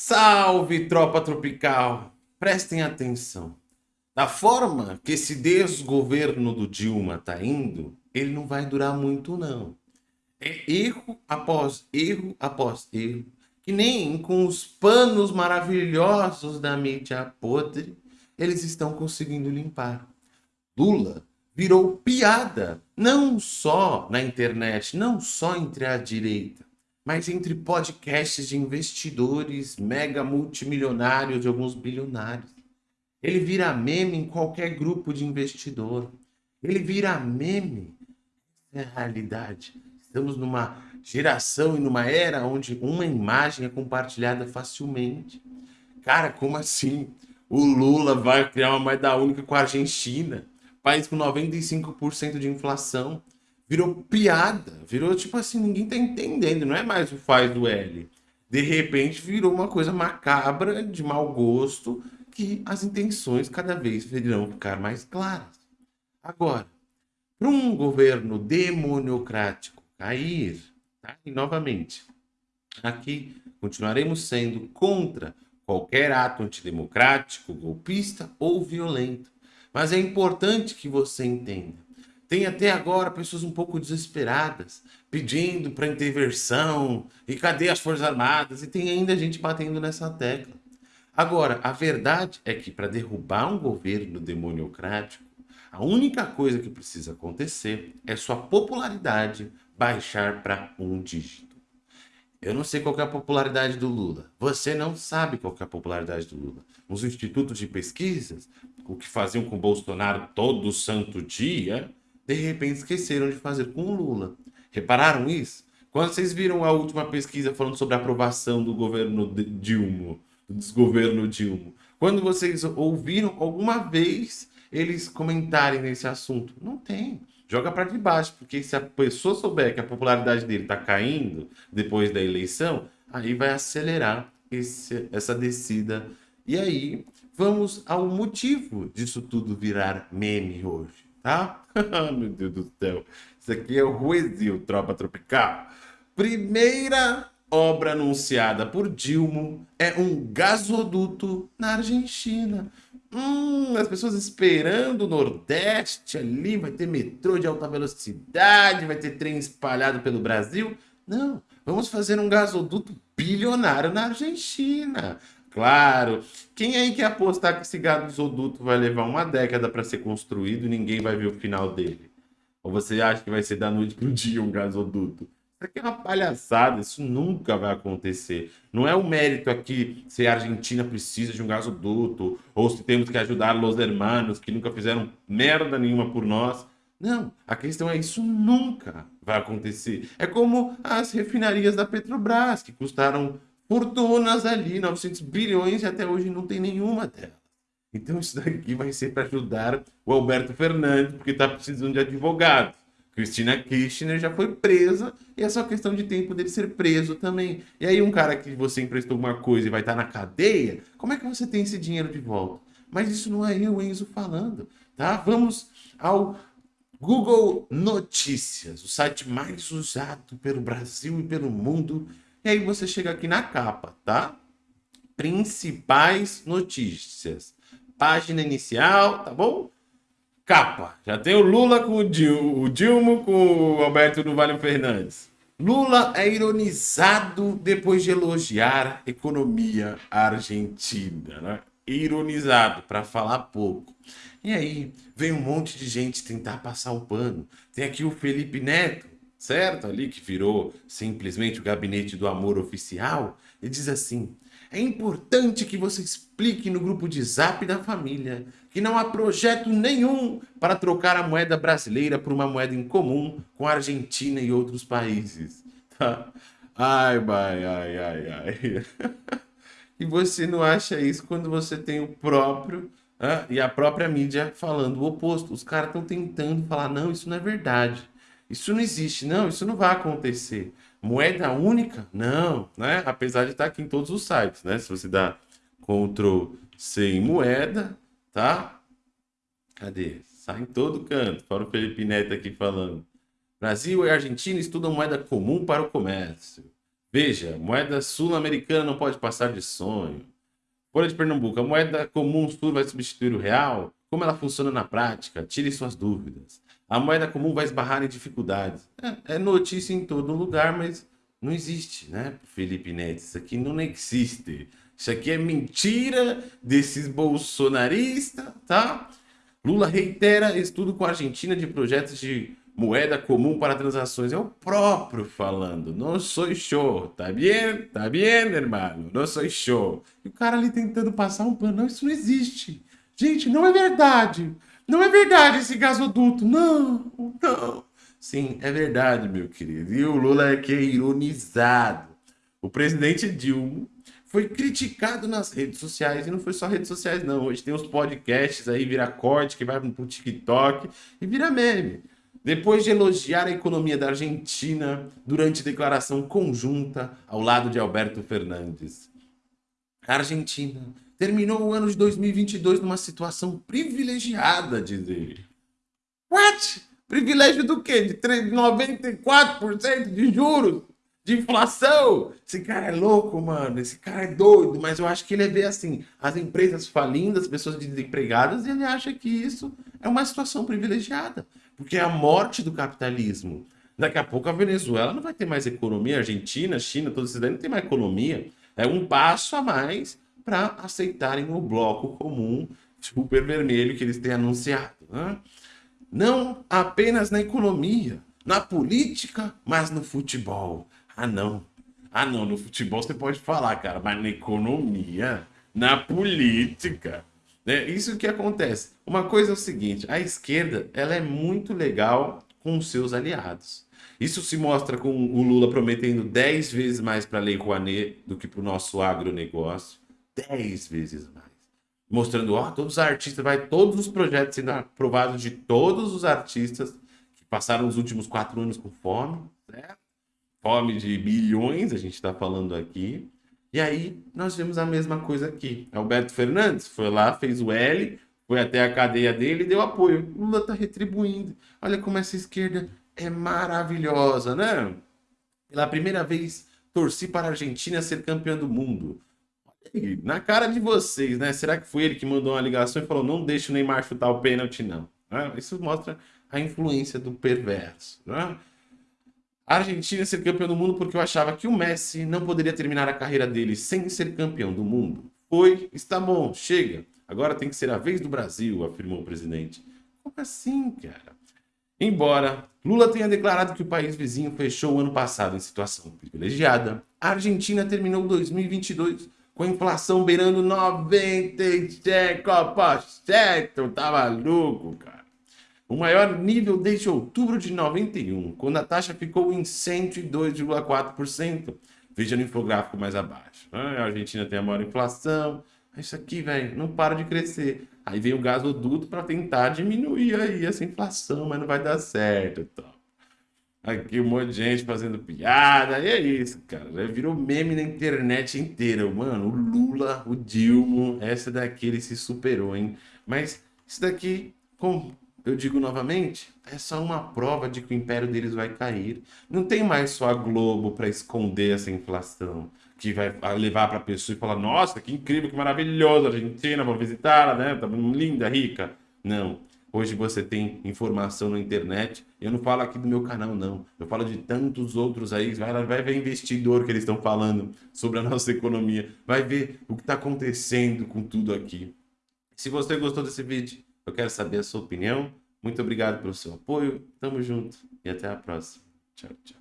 Salve, tropa tropical! Prestem atenção. Da forma que esse desgoverno do Dilma tá indo, ele não vai durar muito, não. É erro após erro após erro, que nem com os panos maravilhosos da mídia podre, eles estão conseguindo limpar. Lula virou piada, não só na internet, não só entre a direita, mas entre podcasts de investidores mega multimilionários e alguns bilionários. Ele vira meme em qualquer grupo de investidor. Ele vira meme. É a realidade. Estamos numa geração e numa era onde uma imagem é compartilhada facilmente. Cara, como assim? O Lula vai criar uma moeda única com a Argentina, país com 95% de inflação virou piada, virou tipo assim, ninguém tá entendendo, não é mais o faz do L. De repente virou uma coisa macabra, de mau gosto, que as intenções cada vez virão ficar mais claras. Agora, para um governo demoniocrático cair, tá? e novamente, aqui continuaremos sendo contra qualquer ato antidemocrático, golpista ou violento. Mas é importante que você entenda tem até agora pessoas um pouco desesperadas, pedindo para intervenção, e cadê as Forças Armadas? E tem ainda gente batendo nessa tecla. Agora, a verdade é que para derrubar um governo demoniocrático, a única coisa que precisa acontecer é sua popularidade baixar para um dígito. Eu não sei qual é a popularidade do Lula. Você não sabe qual é a popularidade do Lula. Os institutos de pesquisas, o que faziam com Bolsonaro todo santo dia, de repente esqueceram de fazer com o Lula. Repararam isso? Quando vocês viram a última pesquisa falando sobre a aprovação do governo Dilma, do desgoverno Dilma, quando vocês ouviram alguma vez eles comentarem nesse assunto? Não tem. Joga para debaixo, porque se a pessoa souber que a popularidade dele está caindo depois da eleição, aí vai acelerar esse, essa descida. E aí, vamos ao motivo disso tudo virar meme hoje tá? Meu Deus do céu. Isso aqui é o Ruezil, Tropa Tropical. Primeira obra anunciada por Dilma é um gasoduto na Argentina. Hum, as pessoas esperando o Nordeste ali, vai ter metrô de alta velocidade, vai ter trem espalhado pelo Brasil. Não, vamos fazer um gasoduto bilionário na Argentina. Claro. Quem aí quer apostar que esse gasoduto vai levar uma década para ser construído e ninguém vai ver o final dele? Ou você acha que vai ser da noite para o dia um gasoduto? Isso aqui é uma palhaçada, isso nunca vai acontecer. Não é o mérito aqui se a Argentina precisa de um gasoduto, ou se temos que ajudar os hermanos que nunca fizeram merda nenhuma por nós. Não, a questão é isso nunca vai acontecer. É como as refinarias da Petrobras, que custaram fortunas ali, 900 bilhões, e até hoje não tem nenhuma delas. Então isso daqui vai ser para ajudar o Alberto Fernandes, porque está precisando de advogado. Cristina Kirchner já foi presa e é só questão de tempo dele ser preso também. E aí um cara que você emprestou alguma coisa e vai estar tá na cadeia, como é que você tem esse dinheiro de volta? Mas isso não é eu, Enzo, falando, tá? Vamos ao Google Notícias, o site mais usado pelo Brasil e pelo mundo e aí você chega aqui na capa, tá? Principais notícias. Página inicial, tá bom? Capa. Já tem o Lula com o, Dil, o Dilma com o Alberto do Vale Fernandes. Lula é ironizado depois de elogiar a economia argentina, né? Ironizado, para falar pouco. E aí, vem um monte de gente tentar passar o pano. Tem aqui o Felipe Neto, certo? Ali que virou simplesmente o gabinete do amor oficial, e diz assim: é importante que você explique no grupo de zap da família que não há projeto nenhum para trocar a moeda brasileira por uma moeda em comum com a Argentina e outros países. Tá? Ai, ai, ai, ai, ai. e você não acha isso quando você tem o próprio e a própria mídia falando o oposto. Os caras estão tentando falar, não, isso não é verdade. Isso não existe, não, isso não vai acontecer. Moeda única? Não, né? Apesar de estar aqui em todos os sites, né? Se você dá Ctrl C em moeda, tá? Cadê? Sai em todo canto, para o Felipe Neto aqui falando. Brasil e Argentina estudam moeda comum para o comércio. Veja, moeda sul-americana não pode passar de sonho. Folha de Pernambuco, a moeda comum sul vai substituir o real? Como ela funciona na prática? Tire suas dúvidas. A moeda comum vai esbarrar em dificuldades. É, é notícia em todo lugar, mas não existe, né, Felipe Neto? Isso aqui não existe. Isso aqui é mentira desses bolsonaristas, tá? Lula reitera estudo com a Argentina de projetos de moeda comum para transações. É o próprio falando. Não sou show. Tá bem? Tá bem, irmão? Não sou show. E o cara ali tentando passar um pano. Não, isso não existe. Gente, não é verdade. Não é verdade esse gasoduto. Não, não. Sim, é verdade, meu querido. E o Lula é que é ironizado. O presidente Dilma foi criticado nas redes sociais, e não foi só redes sociais não, hoje tem os podcasts aí, vira corte, que vai pro TikTok e vira meme. Depois de elogiar a economia da Argentina durante declaração conjunta ao lado de Alberto Fernandes. A Argentina terminou o ano de 2022 numa situação privilegiada, diz ele. What? Privilégio do quê? De 94% de juros? de inflação. Esse cara é louco, mano. Esse cara é doido. Mas eu acho que ele vê assim, as empresas falindo, as pessoas desempregadas, e ele acha que isso é uma situação privilegiada. Porque é a morte do capitalismo. Daqui a pouco a Venezuela não vai ter mais economia, a Argentina, China, todos esses daí não tem mais economia. É um passo a mais para aceitarem o bloco comum super vermelho que eles têm anunciado. Né? Não apenas na economia, na política, mas no futebol. Ah, não. Ah, não. No futebol você pode falar, cara, mas na economia, na política. Né? Isso que acontece. Uma coisa é o seguinte: a esquerda ela é muito legal com os seus aliados. Isso se mostra com o Lula prometendo 10 vezes mais para a Lei Rouanet do que para o nosso agronegócio. 10 vezes mais. Mostrando, ó, todos os artistas, vai todos os projetos sendo aprovados de todos os artistas que passaram os últimos quatro anos com fome, certo? fome de bilhões, a gente está falando aqui. E aí nós vemos a mesma coisa aqui. Alberto Fernandes foi lá, fez o L, foi até a cadeia dele e deu apoio. Lula está retribuindo. Olha como essa esquerda é maravilhosa, né? Pela primeira vez, torci para a Argentina ser campeã do mundo. Na cara de vocês, né? Será que foi ele que mandou uma ligação e falou: não deixe o Neymar chutar o pênalti, não? Isso mostra a influência do perverso. Né? A Argentina ser campeão do mundo porque eu achava que o Messi não poderia terminar a carreira dele sem ser campeão do mundo. Foi, está bom, chega. Agora tem que ser a vez do Brasil, afirmou o presidente. Como assim, cara? Embora Lula tenha declarado que o país vizinho fechou o ano passado em situação privilegiada, a Argentina terminou 2022 com inflação beirando 95%. Tá maluco, cara? o maior nível desde outubro de 91, quando a taxa ficou em 102,4%. Veja no infográfico mais abaixo. A Argentina tem a maior inflação. Isso aqui, velho, não para de crescer. Aí vem o gasoduto para tentar diminuir aí essa inflação, mas não vai dar certo. Então. Aqui um monte de gente fazendo piada. E é isso, cara. Já virou meme na internet inteira. Mano, o Lula, o Dilma, essa daqui ele se superou, hein? Mas isso daqui, com eu digo novamente, é só uma prova de que o império deles vai cair. Não tem mais só a Globo para esconder essa inflação, que vai levar para a pessoa e falar: nossa, que incrível, que maravilhoso, Argentina, vou visitá-la, né? Tá linda, rica. Não. Hoje você tem informação na internet. Eu não falo aqui do meu canal, não. Eu falo de tantos outros aí. Vai, vai ver investidor que eles estão falando sobre a nossa economia. Vai ver o que está acontecendo com tudo aqui. Se você gostou desse vídeo, eu quero saber a sua opinião. Muito obrigado pelo seu apoio. Tamo junto e até a próxima. Tchau, tchau.